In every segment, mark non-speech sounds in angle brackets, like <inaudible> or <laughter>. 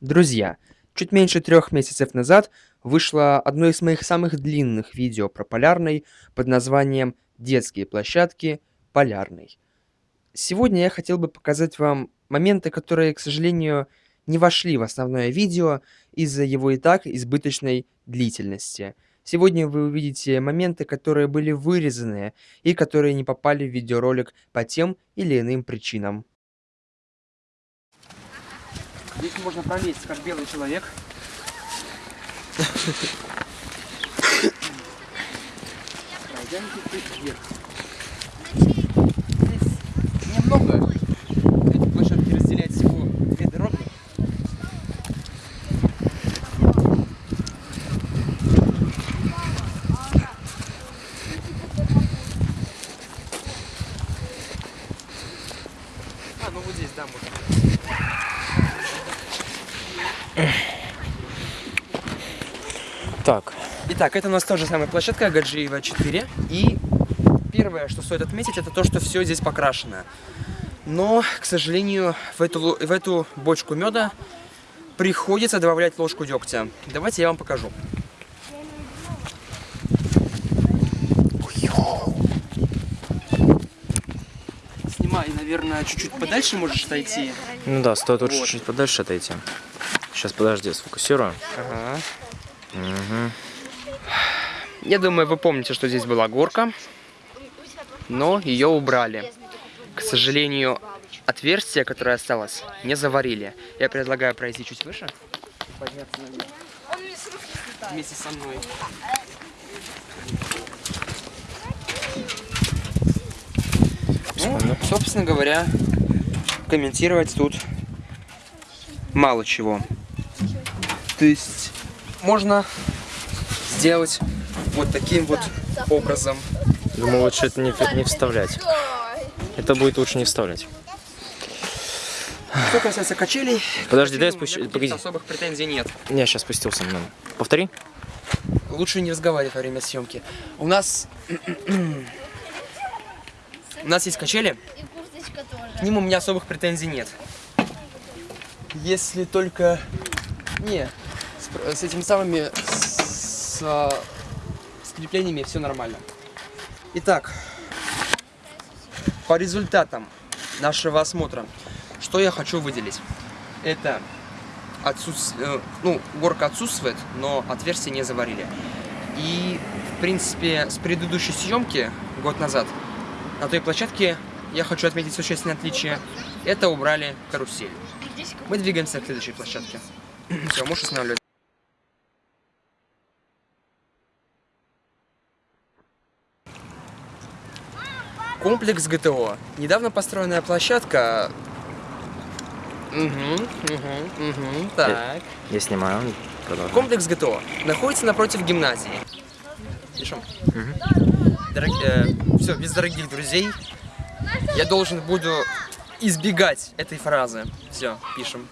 Друзья, чуть меньше трех месяцев назад вышло одно из моих самых длинных видео про Полярный под названием «Детские площадки Полярный». Сегодня я хотел бы показать вам моменты, которые, к сожалению, не вошли в основное видео из-за его и так избыточной длительности. Сегодня вы увидите моменты, которые были вырезаны и которые не попали в видеоролик по тем или иным причинам. Здесь можно пролезть, как белый человек. Здесь немного. Эти площадки разделяют всего две дороги. А, ну вот здесь, да, можно. Так, Итак, это у нас тоже самая площадка Гаджиева 4. И первое, что стоит отметить, это то, что все здесь покрашено. Но, к сожалению, в эту, в эту бочку меда приходится добавлять ложку дегтя. Давайте я вам покажу. Снимай, наверное, чуть-чуть подальше можешь отойти. ну да, стоит Вот. чуть подальше отойти. Сейчас, подожди, сфокусирую. Ага. Мгм. Я думаю, вы помните, что здесь была горка, но ее убрали. К сожалению, отверстие, которое осталось, не заварили. Я предлагаю пройти чуть выше. Подняться наверх. Вместе со мной. Ну, собственно говоря, комментировать тут мало чего. То есть можно сделать вот таким вот образом. Думаю, лучше это не, не вставлять. Это будет лучше не вставлять. Что касается качелей, Подожди, дай спущу- погоди. особых претензий нет. Я сейчас спустился. ну, Повтори. Лучше не разговаривать во время съемки. У нас... <clears throat> У нас есть качели, И курточка тоже. к ним у меня особых претензий нет. Если только... Не, с, этими самыми... С, с креплениями все нормально. Итак, по результатам нашего осмотра, что я хочу выделить? Это отсутствие... Ну, горка отсутствует, но отверстие не заварили. И, в принципе, с предыдущей съемки, год назад, на той площадке я хочу отметить существенное отличие. Это убрали карусель. Мы двигаемся к следующей площадке. Все, можешь останавливать. Комплекс ГТО. Недавно построенная площадка. Угу, угу, угу. Так. Я снимаю. Продолжай. Комплекс ГТО находится напротив гимназии. Пишем. все, без дорогих друзей. Я должен буду избегать этой фразы. Все, пишем.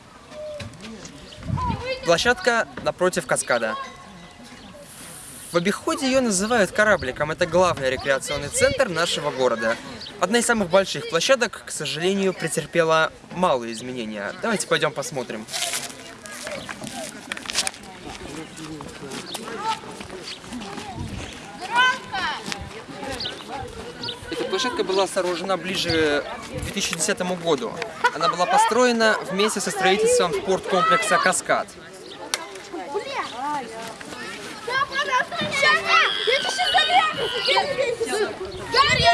Площадка напротив каскада. В обиходе ее называют корабликом. Это главный рекреационный центр нашего города. Одна из самых больших площадок, к сожалению, претерпела малые изменения. Давайте пойдем посмотрим. Эта площадка была сооружена ближе к 2010 году. Она была построена вместе со строительством спорткомплекса «Каскад».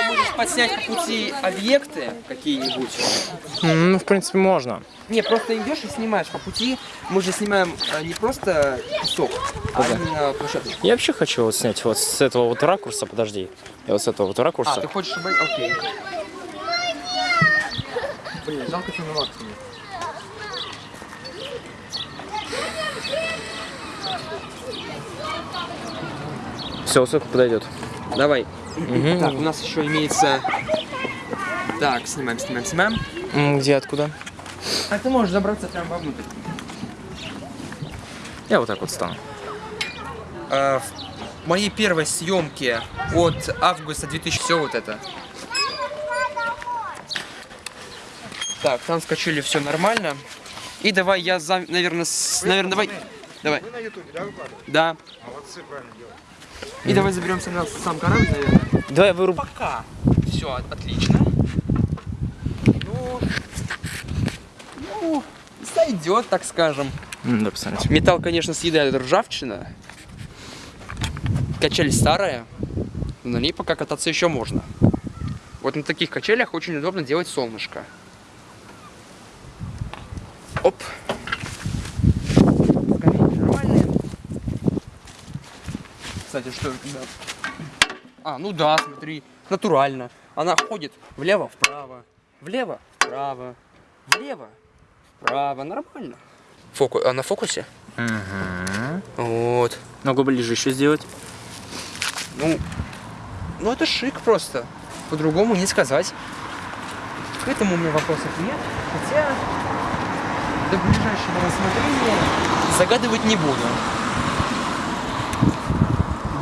Можешь подснять по пути объекты какие-нибудь. Ну, в принципе, можно. Не, просто идешь и снимаешь по пути. Мы же снимаем э, не просто песок, а именно площадку. Я вообще хочу вот снять вот с этого вот ракурса, подожди. Я вот с этого вот А, ракурса. ты хочешь, чтобы... Окей. Блин, жалко, что на максимуме. Все, сколько подойдет. Давай. Мгм. Так, у нас еще имеется... Так, снимаем, снимаем, снимаем. Где, откуда? А ты можешь забраться прямо вовнутрь. Я вот так вот стану. Э, в моей первой съемке от августа 2000... Все вот это. Так, там с качели все нормально. И давай я, за, наверное, с, наверное, давай, давай. Вы на ютубе, да, выкладываете? Да. Молодцы, правильно делаете. И давай заберемся на сам корабль, наверное. Давай выруб... Пока. Все, отлично. Ну, ну, сойдет, так скажем. М, Да, посмотрите. Металл, конечно, съедает ржавчина. Качель старая, но на ней пока кататься еще можно. Вот на таких качелях очень удобно делать солнышко. Оп. Кстати, что... да. А, ну да, смотри, натурально. Она ходит влево-вправо, влево-вправо, влево-вправо. Нормально. Фоку... А на фокусе? Угу. Вот. Ногу ближе еще сделать. Ну, ну это шик просто. По-другому не сказать. К этому у меня вопросов нет. Хотя до ближайшего рассмотрения загадывать не буду.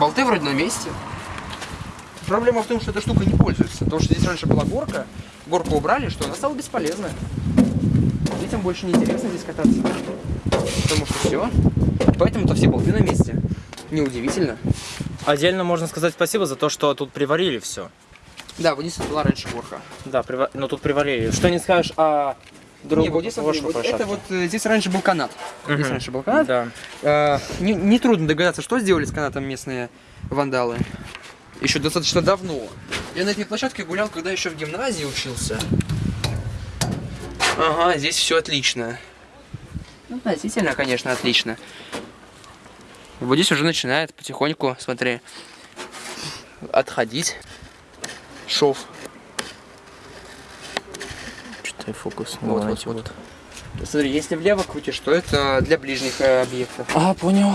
Болты вроде на месте. Проблема в том, что эта штука не пользуется. Потому что здесь раньше была горка, горку убрали, что она стала бесполезной. Детям больше не интересно здесь кататься. Потому что все. Поэтому-то все болты на месте. Неудивительно. Отдельно можно сказать спасибо за то, что тут приварили все. Да, вот здесь была раньше горка. Да, прива... но тут приварили. Что не скажешь о другой Не, вот здесь, смотри, вот это вот э, здесь раньше был канат. Здесь Мгм. раньше был канат. Да. Э, не, нетрудно догадаться, что сделали с канатом местные вандалы. Еще достаточно давно. Я на этой площадке гулял, когда еще в гимназии учился. Ага, здесь все отлично. Ну, относительно, конечно, отлично. Вот здесь уже начинает потихоньку, смотри, отходить шов. Что-то фокус. Вот, вот, Давайте вот. Смотри, если влево крутишь, то это для ближних э, объектов. А, понял.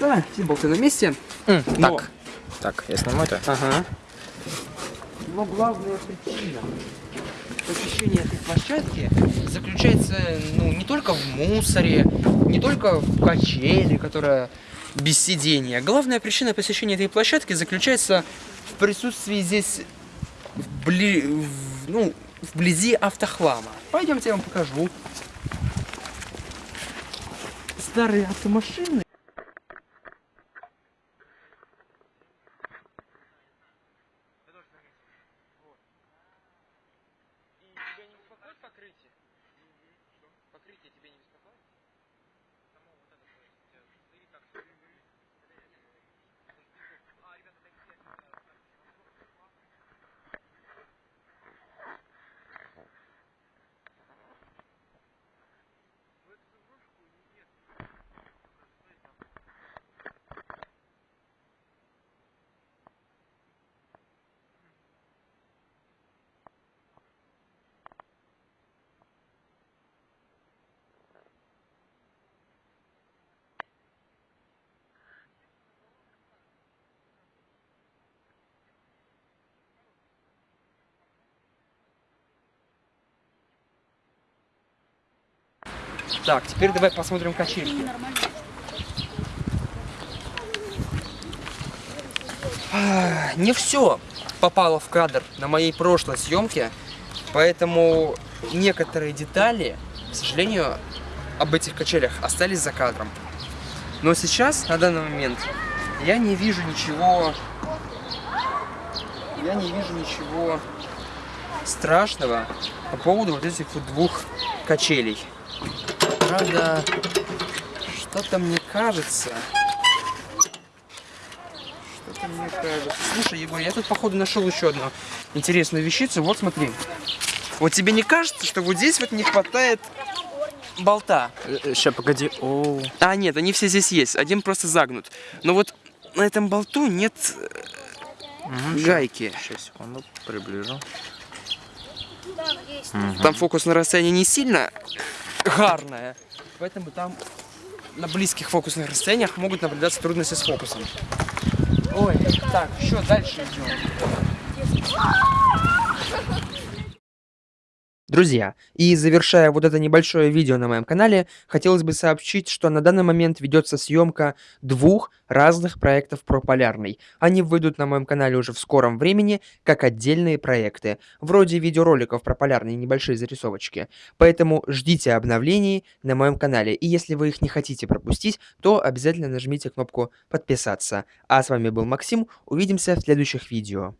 Да, все болты на месте. М, Но- Так. Так, я сниму это. Ага. Но главная причина посещения этой площадки заключается ну, не только в мусоре, не только в качели, которая без сидения. Главная причина посещения этой площадки заключается в присутствии здесь вбли... в- ну, вблизи автохлама. Пойдемте я вам покажу. Старые автомашины И тебя не беспокоит покрытие? Покрытие тебя не беспокоит? Само вот это, то есть, э, или как? А, ребята, дайте я, э, Так, теперь давай посмотрим качельки. Не все попало в кадр на моей прошлой съемке, поэтому некоторые детали, к сожалению, об этих качелях остались за кадром. Но сейчас, на данный момент, я не вижу ничего... Я не вижу ничего страшного по поводу вот этих вот двух качелей. Правда, что-то мне кажется... Что-то мне кажется... Слушай, Егор, я тут, походу, нашел еще одну интересную вещицу. Вот смотри. Вот тебе не кажется, что вот здесь вот не хватает болта? Сейчас, погоди. О, А, нет, они все здесь есть. Один просто загнут. Но вот на этом болту нет э, гайки. Сейчас, секунду, приближу. Там фокус на расстоянии не сильно гарная, поэтому там на близких фокусных расстояниях могут наблюдаться трудности с фокусом. Ой, так, еще дальше идем. Друзья, и завершая вот это небольшое видео на моем канале, хотелось бы сообщить, что на данный момент ведется съемка двух разных проектов про Полярный. Они выйдут на моем канале уже в скором времени, как отдельные проекты, вроде видеороликов про Полярный и небольшие зарисовочки. Поэтому ждите обновлений на моем канале, и если вы их не хотите пропустить, то обязательно нажмите кнопку подписаться. А с вами был Максим, увидимся в следующих видео.